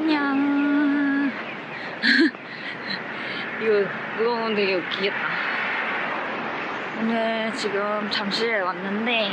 안녕. 이거 누가 보면 되게 웃기겠다. 오늘 지금 잠실에 왔는데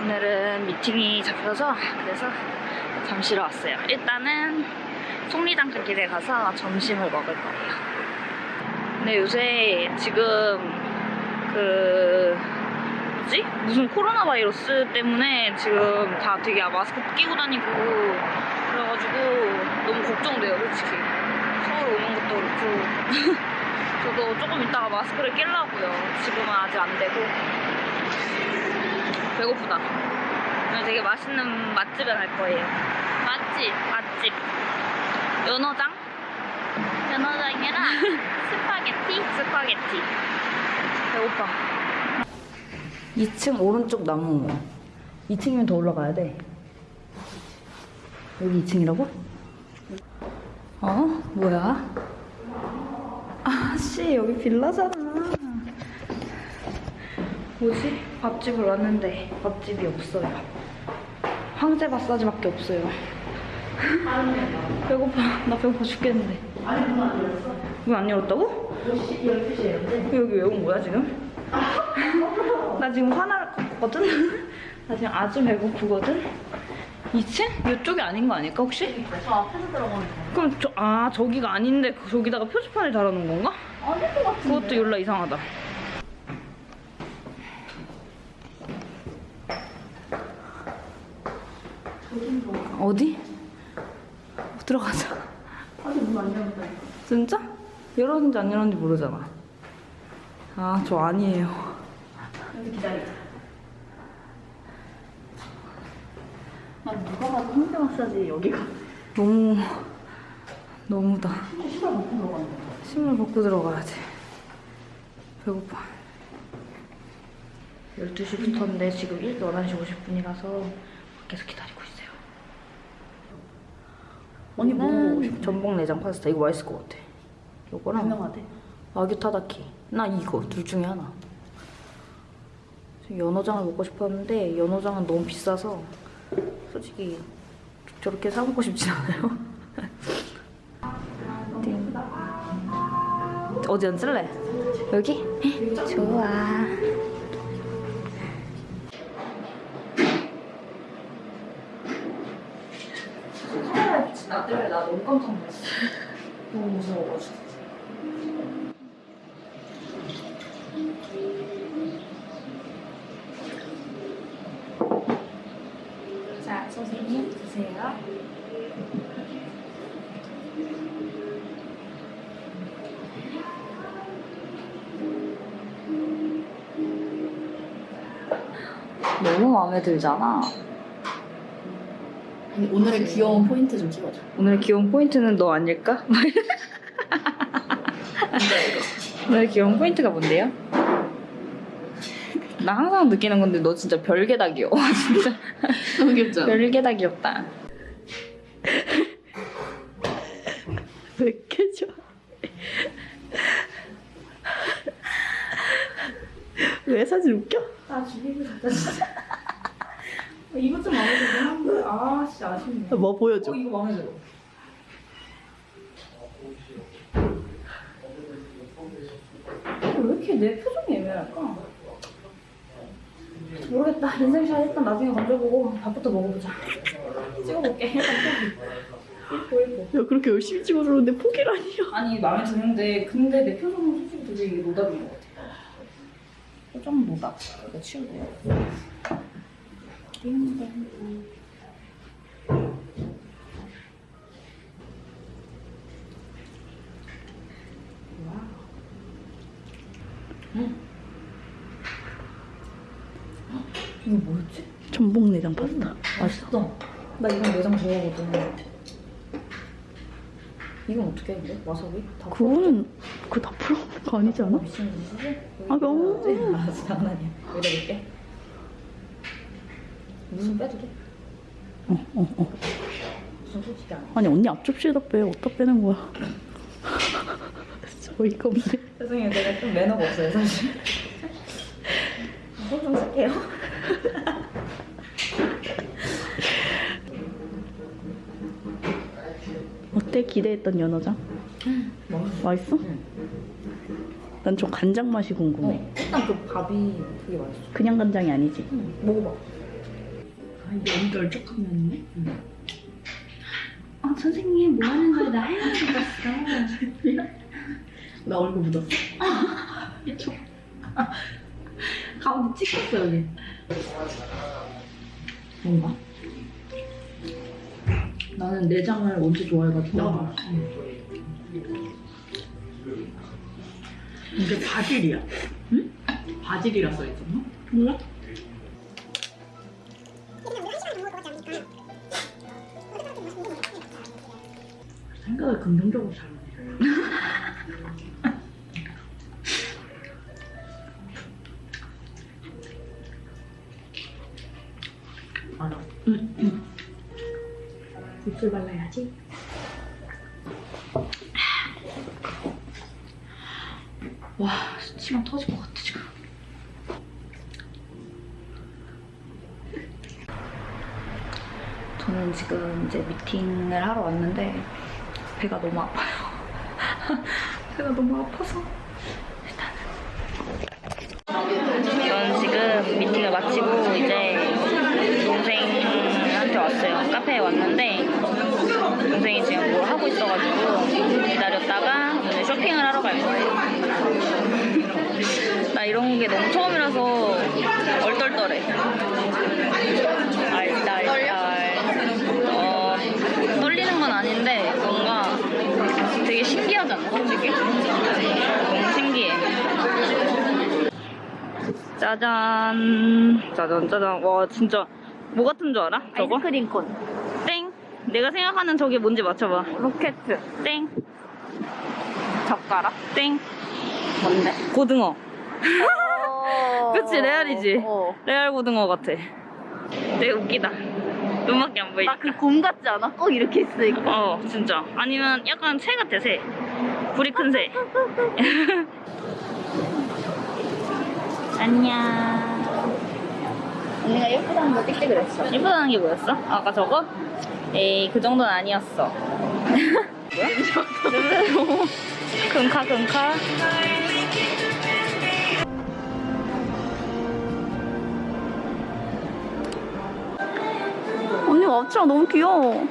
오늘은 미팅이 잡혀서 그래서 잠실에 왔어요. 일단은 속리단가 길에 가서 점심을 먹을 거예요. 근데 요새 지금 그 뭐지? 무슨 코로나 바이러스 때문에 지금 다 되게 마스크 끼고 다니고 그래가지고 너무 걱정돼요, 솔직히. 서울 오는 것도 그렇고. 저도 조금 이따가 마스크를 끼려고요. 지금은 아직 안 되고. 배고프다. 오늘 되게 맛있는 맛집에 갈 거예요. 맛집, 맛집. 연어장? 연어장이랑 스파게티? 스파게티. 배고파. 2층 오른쪽 나무. 2층이면 더 올라가야 돼. 여기 2층이라고? 어? 뭐야? 아씨 여기 빌라잖아. 뭐지? 밥집을 왔는데 밥집이 없어요. 황제 마사지밖에 없어요. 배고파. 나 배고파 죽겠는데. 아니 문안 열었어. 문안 열었다고? 12시에 여기 왜 온 거야 지금? 나 지금 화났거든? 나 지금 아주 배고프거든? 2층? 이쪽이 아닌 거 아닐까 혹시? 저 앞에서 들어가는 거. 그럼 저, 아 저기가 아닌데 저기다가 표지판을 달아놓은 건가? 아닐 것 같은데. 그것도 열라 이상하다. 어디? 들어가자. 아직 문 안 열었다. 진짜? 열었는지 안 열었는지 모르잖아. 아, 저 아니에요. 여기 기다리자. 난 누가 봐도 홍대 마사지 여기가. 너무, 너무다. 시발 못 들어가는데. 신발 벗고 들어가야지. 배고파. 12시부터인데 지금 11시 50분이라서 밖에서 기다리고 있어요. 언니 뭐 먹고 싶어? 전복 내장 파스타 이거 맛있을 것 같아. 요거랑 유명하대. 아규 타다키. 나 이거 둘 중에 하나. 연어장을 먹고 싶었는데 연어장은 너무 비싸서 솔직히 저렇게 사 먹고 싶진 않아요. 띵. 어디 앉을래? 여기? 좋아. 카메라에 비친 나 너무 깜짝 놀랐어. 너무 무서워가지고. 자, 선생님 드세요. 너무 마음에 들잖아. 아니, 오늘의 귀여운 포인트 좀 찍어줘. 오늘 귀여운 포인트는 너 아닐까? 뭔데 이거? 오늘 귀여운 포인트가 뭔데요? 나 항상 느끼는 건데 너 진짜 별게 다 귀여워 진짜 너무 귀엽잖아. 별게 다 귀엽다 왜 이렇게 좋아? 왜 사진 웃겨? 아 죽이고 가자 진짜 이것 좀 마음에 들긴 한데 아 진짜 아쉽네 뭐 보여줘. 어 이거 마음에 들어 왜 이렇게 내 표정이 애매할까? 모르겠다 인생샷 일단 나중에 건져보고 밥부터 먹어보자 찍어볼게 일단 포기 1보 1보 야 그렇게 열심히 찍어주는데 포기라니야. 아니 마음에 드는데 근데 내 표정은 솔직히 되게 노답인 것 같아. 표정은 노답. 이거 치우고. 이거 뭐였지? 전복 내장 파스타. 맛있어. 나 이건 내장 좋아하거든. 이건 어떻게 해, 근데? 와사비? 다 그거는 거 아니지 않아? 미친 짓이지? 아, 너무. 아, 장난이야. 넣을게. 무슨 빼도 돼? 어, 어, 어. 무슨 솔직히 안 해. 아니 언니 앞접시에다 빼. 어디다 빼는 거야? 어이가 없네. 죄송해요. 제가 좀 매너가 없어요, 사실. 손좀 쓸게요. 어때 기대했던 연어장? 맛있어? 난 좀 간장 맛이 궁금해. 어, 일단 그 밥이 되게 맛있어. 그냥 간장이 아니지. 먹어봐. 아, 이게 엄청 널쩍하면네. 아 선생님 뭐 하는 거야? 나 할머니 같았어. 나 얼굴 묻었어. 이쪽. 가운데 찍혔어 여기. 뭔가? 나는 내장을 언제 좋아해가지고. 나도. 이게 바질이야. 응? 바질이라 써있었나? 몰라? 생각을 긍정적으로 잘하네. 알아. 응, 응. 입술 발라야지. 저는 지금 이제 미팅을 하러 왔는데 배가 너무 아파요. 배가 너무 아파서 일단은 저는 지금 미팅을 마치고 이제 동생한테 왔어요. 카페에 왔는데 동생이 지금 뭘 하고 있어가지고 기다렸다가 오늘 쇼핑을 하러 갈 거예요. 나 이런 게 너무 처음이라서 얼떨떨해. 알딸딸. 어, 떨리는 건 아닌데 뭔가 되게 신기하잖아, 솔직히. 너무 신기해. 짜잔. 짜잔, 짜잔. 와, 진짜. 뭐 같은 줄 알아? 저거? 아이스크림 콘. 땡. 내가 생각하는 저게 뭔지 맞춰봐. 로켓. 땡. 젓가락. 땡. 뭔데? 고등어. 그치, 레알이지? 어. 레알 고등어 같아. 되게 웃기다. 눈밖에 안 보이지? 나그 곰 같지 않아? 꼭 이렇게 있으니까. 어, 진짜. 아니면 약간 새 같아, 새. 불이 큰 새. 안녕. 언니가 예쁘다는 거 띡띡 그랬어. 예쁘다는 게 뭐였어? 아까 저거? 에이, 그 정도는 아니었어. 뭐야? 냄새 너무. 금카, 금카. 언니 앞치마 너무 귀여워.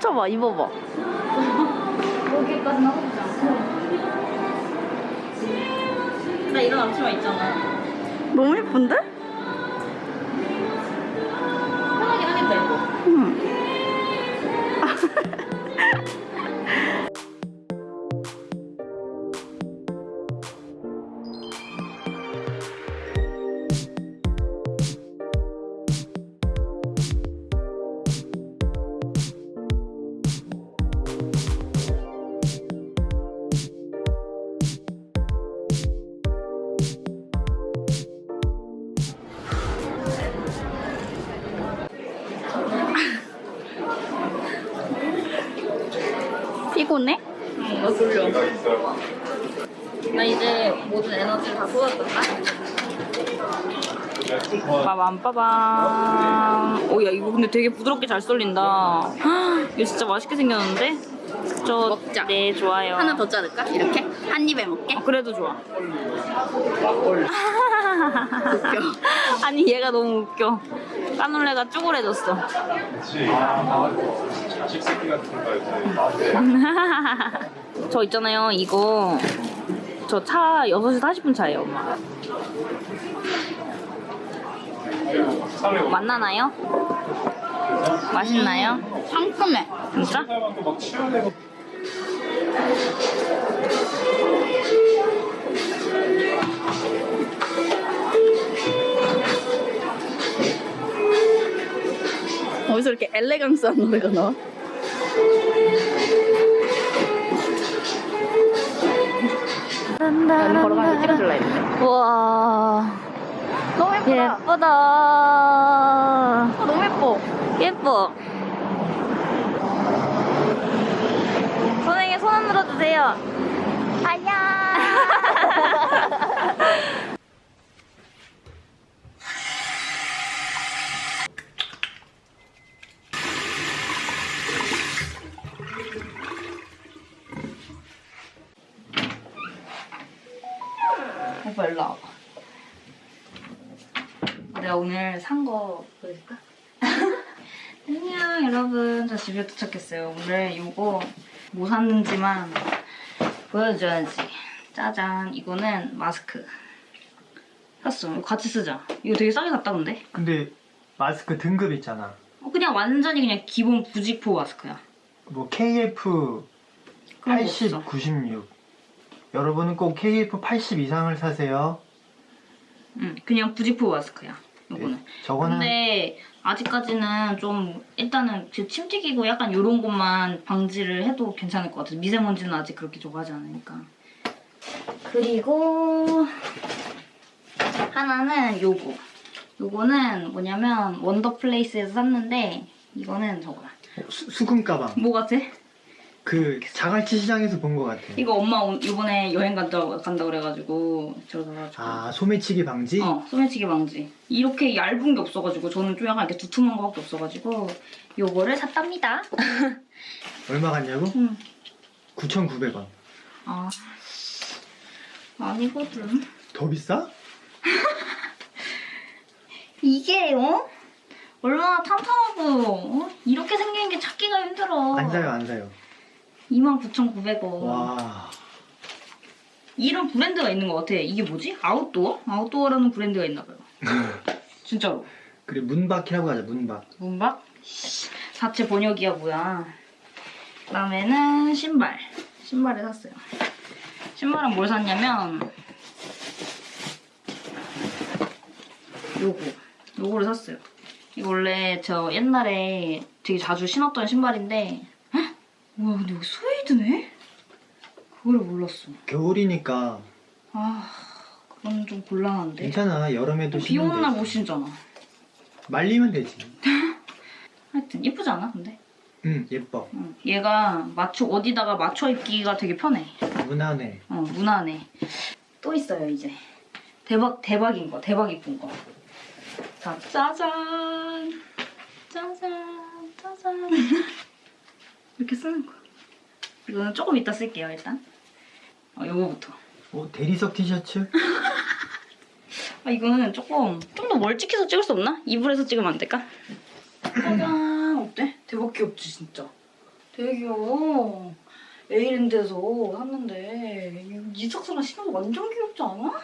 펼쳐봐, 입어봐. 여기까지는 하고 있지 않고. 나 이런 앞치마 있잖아. 너무 예쁜데? 빠밤 빠밤. 오, 야 이거 근데 되게 부드럽게 잘 썰린다. 헉, 이거 진짜 맛있게 생겼는데? 저 먹자. 네 좋아요. 하나 더 자를까? 이렇게? 한 입에 먹게? 아, 그래도 좋아. 웃겨. 아니 얘가 너무 웃겨. 까놀레가 이제. 저 있잖아요 이거 저 차 6시 40분 차예요 엄마. 맛나나요? 맛있나요? 상큼해. 진짜? 어디서 이렇게 엘레강스한 노래가 나와? 난 걸어가면서 찍어줄라 했는데. 너무 예, 예쁘다. 어, 너무 예뻐. 예뻐. 선생님 손안 들어 주세요. 아야. 오빠 일로 내가 오늘 산 거 보여줄까? 안녕 여러분 저 집에 도착했어요. 오늘 이거 뭐 샀는지만 보여줘야지. 짜잔 이거는 마스크 샀어. 이거 같이 쓰자. 이거 되게 싸게 샀다 근데. 근데 마스크 등급 있잖아. 어, 그냥 완전히 그냥 기본 부직포 마스크야. 뭐 KF 그런 거 80, 없어. 96. 여러분은 꼭 KF 80 이상을 사세요. 응, 그냥 부직포 마스크야. 요거는. 네, 저거는 근데 아직까지는 좀 일단은 그침 튀기고 약간 요런 것만 방지를 해도 괜찮을 것 같아. 미세먼지는 아직 그렇게 좋아하지 않으니까. 그리고 하나는 요거. 요거는 뭐냐면 원더플레이스에서 샀는데 이거는 저거야. 수, 수금 가방. 뭐 같아? 그 자갈치 시장에서 본 것 같아. 이거 엄마 오- 이번에 여행 간다 간다 그래가지고 저거 사가지고. 아 소매치기 방지? 어, 소매치기 방지. 이렇게 얇은 게 없어가지고 저는 좀 약간 이렇게 두툼한 거밖에 없어가지고 요거를 샀답니다. 얼마 갔냐고? 응. 9,900원. 아 아니거든. 더 비싸? 이게 어? 얼마나 탄탄하고 어? 이렇게 생긴 게 찾기가 힘들어. 안 사요 안 사요. 29,900원. 와 이런 브랜드가 있는 것 같아. 이게 뭐지? 아웃도어? 아웃도어라는 브랜드가 있나 봐요. 진짜로. 그래 문박이라고 하자 문박. 문박? 자체 번역이야 뭐야. 그다음에는 신발. 신발을 샀어요. 신발은 뭘 샀냐면 요거. 요거를 샀어요. 이거 원래 저 옛날에 되게 자주 신었던 신발인데 헉? 우와 근데 여기 스웨이드네? 그거를 몰랐어. 겨울이니까 아 그건 좀 곤란한데. 괜찮아 여름에도 비 오는 날. 못 신잖아. 말리면 되지. 하여튼 예쁘지 않아 근데? 응 예뻐 응. 얘가 맞춰 어디다가 맞춰 입기가 되게 편해. 무난해. 어 무난해. 또 있어요 이제. 대박 대박인 거 대박 이쁜 거. 자 짜잔 짜잔 짜잔 이렇게 쓰는 거. 이거는 조금 이따 쓸게요 일단. 어 요거부터. 어 대리석 티셔츠? 아 이거는 조금 좀 더 멀찍해서 찍을 수 없나? 이불에서 찍으면 안 될까? 짜잔 어때? 대박 귀엽지 진짜 되게 귀여워 에이랜드에서 샀는데 이 삭스랑 신어도 완전 귀엽지 않아?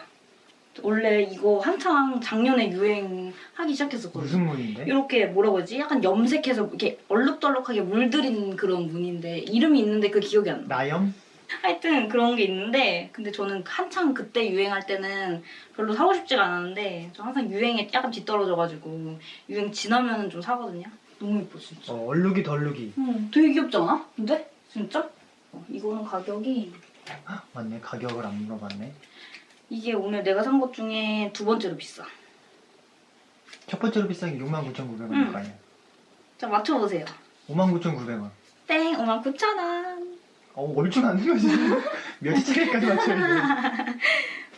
원래 이거 한창 작년에 유행하기 시작했었거든 무슨 무늬인데? 이렇게 뭐라고 하지? 약간 염색해서 이렇게 얼룩덜룩하게 물들인 그런 무늬인데 이름이 있는데 그 기억이 안 나. 나염? 하여튼 그런 게 있는데 근데 저는 한창 그때 유행할 때는 별로 사고 싶지가 않았는데 저 항상 유행에 약간 뒤떨어져가지고 유행 지나면은 좀 사거든요. 너무 예뻐 진짜. 어 얼룩이 덜룩이. 응, 되게 귀엽지 않아? 근데 진짜? 어, 이거는 가격이 맞네 가격을 안 물어봤네. 이게 오늘 내가 산 것 중에 두 번째로 비싸. 첫 번째로 비싼 게 69,900원일 응. 거 아니야. 자 맞춰보세요. 59,900원. 땡 59,000원. 어 얼추 안 되지. 몇 차례까지 맞춰야 돼.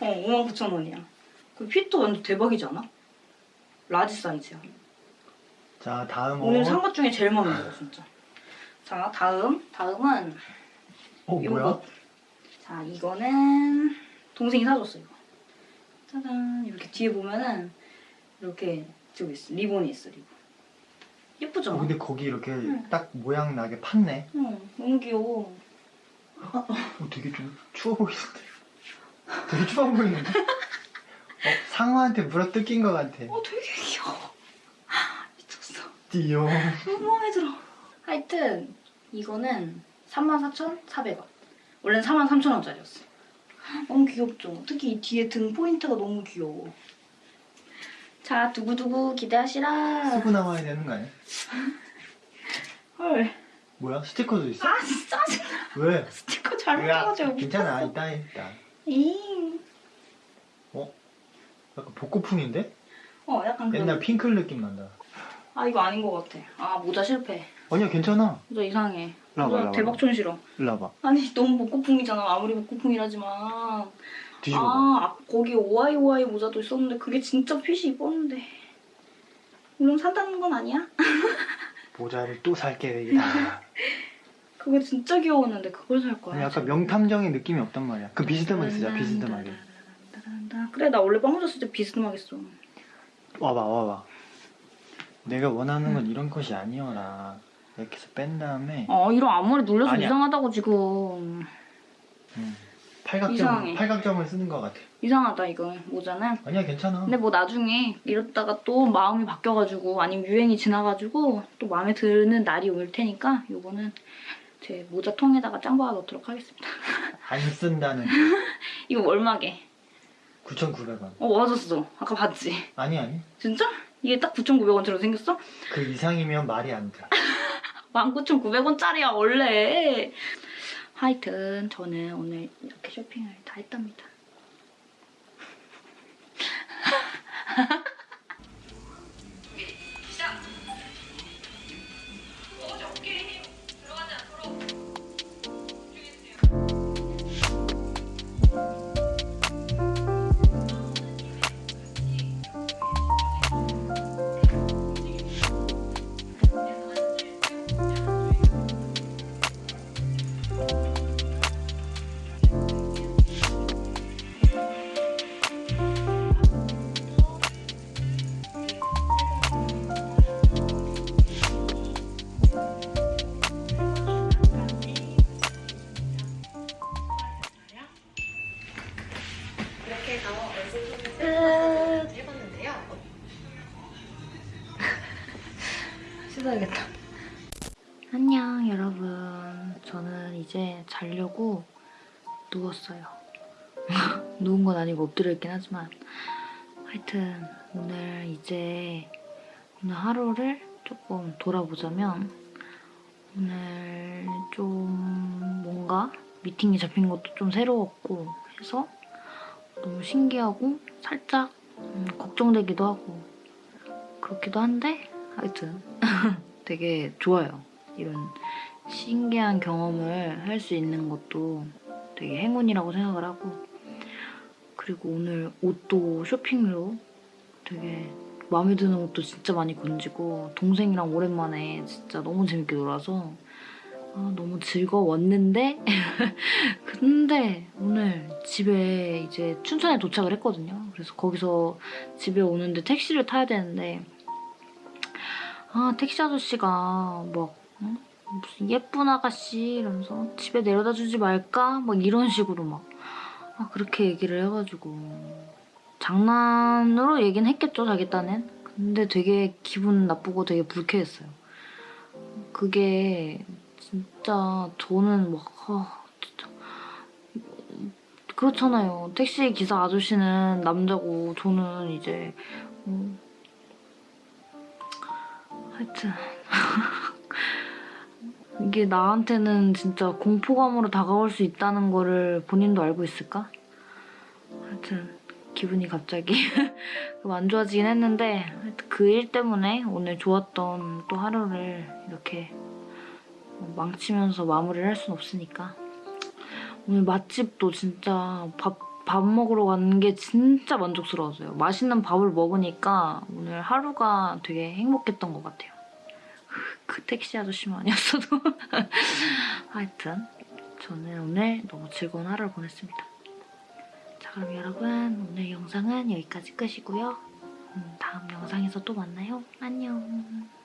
어 59,000원이야. 그 핏도 완전 대박이지 않아? large 사이즈야. 자 다음 오늘 옷. 산것 중에 제일 마음에 들어 진짜. 자 다음 다음은 어 요거. 뭐야? 자 이거는 동생이 사줬어 이거. 짜잔 이렇게 뒤에 보면은 이렇게 저기 있어 리본이 있어 리본. 예쁘죠? 어, 근데 거기 이렇게 응. 딱 모양 나게 팠네. 응 너무 귀여워. 어, 되게 좀 추워 보이는데. 되게 추워 보이는데. 어, 상어한테 물어 뜯긴 것 같아. 어 되게 귀여워. 미쳤어. 띠용. 너무 마음에 들어. 하여튼 이거는 34,400원. 원래는 43,000원짜리였어. 너무 귀엽죠? 특히 이 뒤에 등 포인트가 너무 귀여워. 자, 두구두구 기대하시라. 쓰고 나와야 되는 거 아니야? 헐. 뭐야? 스티커도 있어? 아, 진짜 짜증나. 왜? 스티커 잘못 야, 해가지고. 괜찮아. 이따 해, 이따. 잉. 약간 복고풍인데? 어, 약간 그런. 옛날 핑클 느낌 난다. 아, 이거 아닌 것 같아. 아, 모자 실패. 아니야, 괜찮아. 모자 이상해. 모자. 대박촌 싫어. 일로 와봐. 아니, 너무 복고풍이잖아. 아무리 복고풍이라지만. 뒤집어 봐. 아, 아, 거기 오아이 오아이 모자도 있었는데 그게 진짜 핏이 이뻤는데. 물론 산다는 건 아니야? 모자를 또 살게 되겠다. 그거 진짜 귀여웠는데 그걸 살 거야. 약간 명탐정의 느낌이 없단 말이야. 그 비스듬하게 쓰자, 비스듬하게. 그래 나 원래 빵 줬을 때 비스듬하겠어. 와봐 와봐 내가 원하는 건 이런 컷이 아니어라 이렇게 해서 뺀 다음에 어 이런 앞머리 눌려서 아니야. 이상하다고 지금. 음, 팔각점, 이상해. 팔각점을 쓰는 것 같아 이상하다 이거 모자는. 아니야 괜찮아 근데 뭐 나중에 이렇다가 또 마음이 바뀌어가지고 아니면 유행이 지나가지고 또 마음에 드는 날이 올 테니까 요거는 제 모자 통에다가 짱박아 넣도록 하겠습니다. 안 쓴다는 이거 얼마게? 9,900원 어 맞았어. 아까 봤지? 아니 아니 진짜? 이게 딱 9,900원처럼 생겼어? 그 이상이면 말이 안돼 19,900원짜리야 원래. 하여튼 저는 오늘 이렇게 쇼핑을 다 했답니다. 자려고 누웠어요. 누운 건 아니고 엎드려 있긴 하지만 하여튼 오늘 이제 오늘 하루를 조금 돌아보자면 오늘 좀 뭔가 미팅이 잡힌 것도 좀 새로웠고 해서 너무 신기하고 살짝 음, 걱정되기도 하고 그렇기도 한데 하여튼 되게 좋아요. 이런 신기한 경험을 할 수 있는 것도 되게 행운이라고 생각을 하고 그리고 오늘 옷도 쇼핑로 되게 마음에 드는 옷도 진짜 많이 건지고 동생이랑 오랜만에 진짜 너무 재밌게 놀아서 아, 너무 즐거웠는데 근데 오늘 집에 이제 춘천에 도착을 했거든요. 그래서 거기서 집에 오는데 택시를 타야 되는데 아 택시 아저씨가 막 응? 무슨 예쁜 아가씨 이러면서 집에 내려다 주지 말까? 막 이런 식으로 막. 아, 그렇게 얘기를 해가지고. 장난으로 얘기는 했겠죠 자기 딴엔. 근데 되게 기분 나쁘고 되게 불쾌했어요. 그게 진짜 저는 막 아, 진짜. 그렇잖아요. 택시 기사 아저씨는 남자고 저는 이제 음, 하여튼 이게 나한테는 진짜 공포감으로 다가올 수 있다는 거를 본인도 알고 있을까? 하여튼 기분이 갑자기 좀안 좋아지긴 했는데 그 일 때문에 오늘 좋았던 또 하루를 이렇게 망치면서 마무리를 할 순 없으니까 오늘 맛집도 진짜 밥, 밥 먹으러 가는 게 진짜 만족스러웠어요. 맛있는 밥을 먹으니까 오늘 하루가 되게 행복했던 것 같아요. 그 택시 아저씨만 아니었어도 하여튼 저는 오늘 너무 즐거운 하루를 보냈습니다. 자 그럼 여러분 오늘 영상은 여기까지 끝이고요. 음, 다음 영상에서 또 만나요. 안녕.